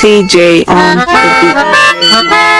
TJ on the beat.